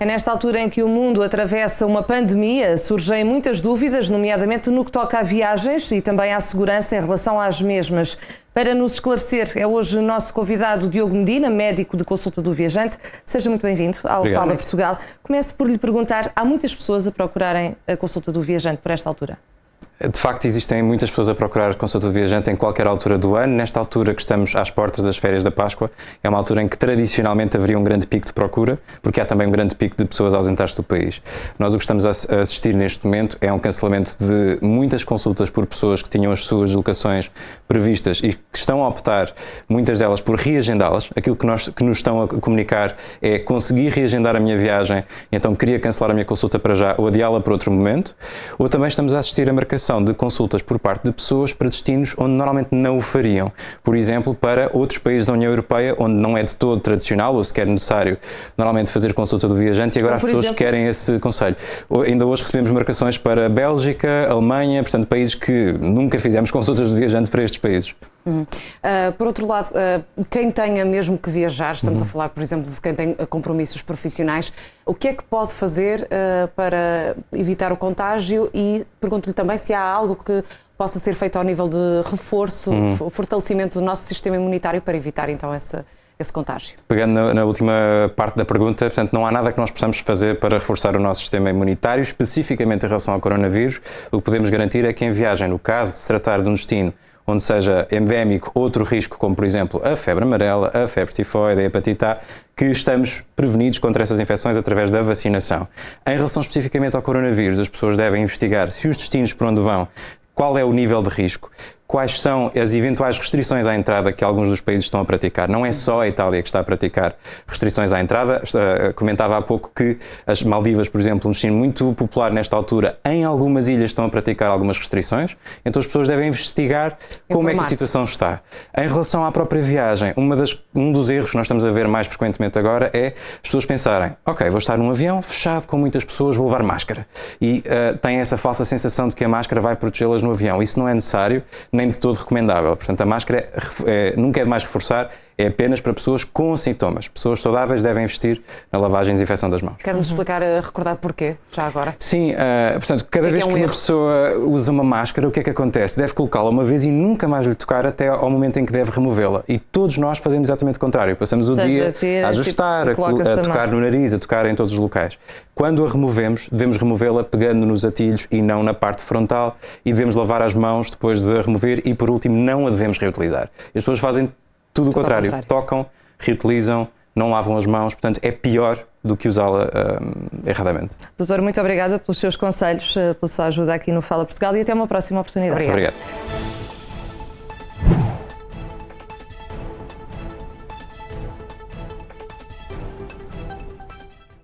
É nesta altura em que o mundo atravessa uma pandemia, surgem muitas dúvidas, nomeadamente no que toca a viagens e também à segurança em relação às mesmas. Para nos esclarecer, é hoje o nosso convidado Diogo Medina, médico de consulta do viajante. Seja muito bem-vindo ao Obrigado. Fala Portugal. Começo por lhe perguntar: há muitas pessoas a procurarem a consulta do viajante por esta altura? De facto, existem muitas pessoas a procurar consulta de viajante em qualquer altura do ano. Nesta altura que estamos às portas das férias da Páscoa, é uma altura em que tradicionalmente haveria um grande pico de procura, porque há também um grande pico de pessoas ausentadas do país. Nós o que estamos a assistir neste momento é um cancelamento de muitas consultas por pessoas que tinham as suas deslocações previstas e que estão a optar, muitas delas, por reagendá-las. Aquilo que, nós, que nos estão a comunicar é conseguir reagendar a minha viagem, então queria cancelar a minha consulta para já ou adiá-la para outro momento. Ou também estamos a assistir a marcação de consultas por parte de pessoas para destinos onde normalmente não o fariam. Por exemplo, para outros países da União Europeia, onde não é de todo tradicional ou sequer necessário normalmente fazer consulta do viajante e agora as pessoas exemplo? querem esse conselho. Ainda hoje recebemos marcações para Bélgica, Alemanha, portanto, países que nunca fizemos consultas do viajante para estes países. Uhum. Uh, por outro lado, uh, quem tenha mesmo que viajar, estamos uhum. a falar, por exemplo, de quem tem compromissos profissionais, o que é que pode fazer uh, para evitar o contágio e pergunto-lhe também se há algo que possa ser feito ao nível de reforço, uhum. fortalecimento do nosso sistema imunitário para evitar então essa, esse contágio. Pegando na, na, última parte da pergunta, portanto, não há nada que nós possamos fazer para reforçar o nosso sistema imunitário, especificamente em relação ao coronavírus. O que podemos garantir é que em viagem, no caso de se tratar de um destino onde seja endémico outro risco, como por exemplo a febre amarela, a febre tifoide, a hepatite A, que estamos prevenidos contra essas infecções através da vacinação. Em relação especificamente ao coronavírus, as pessoas devem investigar se os destinos por onde vão qual é o nível de risco, quais são as eventuais restrições à entrada que alguns dos países estão a praticar. Não é só a Itália que está a praticar restrições à entrada. Comentava há pouco que as Maldivas, por exemplo, um destino muito popular nesta altura, em algumas ilhas estão a praticar algumas restrições. Então as pessoas devem investigar como é que a situação está. Em relação à própria viagem, das, um dos erros que nós estamos a ver mais frequentemente agora é as pessoas pensarem: ok, vou estar num avião fechado com muitas pessoas, vou levar máscara. E uh, têm essa falsa sensação de que a máscara vai protegê-las no avião. Isso não é necessário nem de todo recomendável. Portanto, a máscara é, nunca é demais reforçar, é apenas para pessoas com sintomas. Pessoas saudáveis devem investir na lavagem e desinfecção das mãos. Quer-nos uhum. explicar, uh, recordar porquê, já agora? Sim, uh, portanto, cada é vez que, é um que uma pessoa usa uma máscara, o que é que acontece? Deve colocá-la uma vez e nunca mais lhe tocar até ao momento em que deve removê-la. E todos nós fazemos exatamente o contrário. Passamos o dia a, a ajustar, tipo, a, a, tocar no nariz, a tocar em todos os locais. Quando a removemos, devemos removê-la pegando nos atilhos e não na parte frontal e devemos lavar as mãos depois de a remover e, por último, não a devemos reutilizar. As pessoas fazem tudo o contrário. contrário. Tocam, reutilizam, não lavam as mãos, portanto é pior do que usá-la uh, erradamente. Doutor, muito obrigada pelos seus conselhos, uh, pela sua ajuda aqui no Fala Portugal e até uma próxima oportunidade. Obrigado. Obrigado.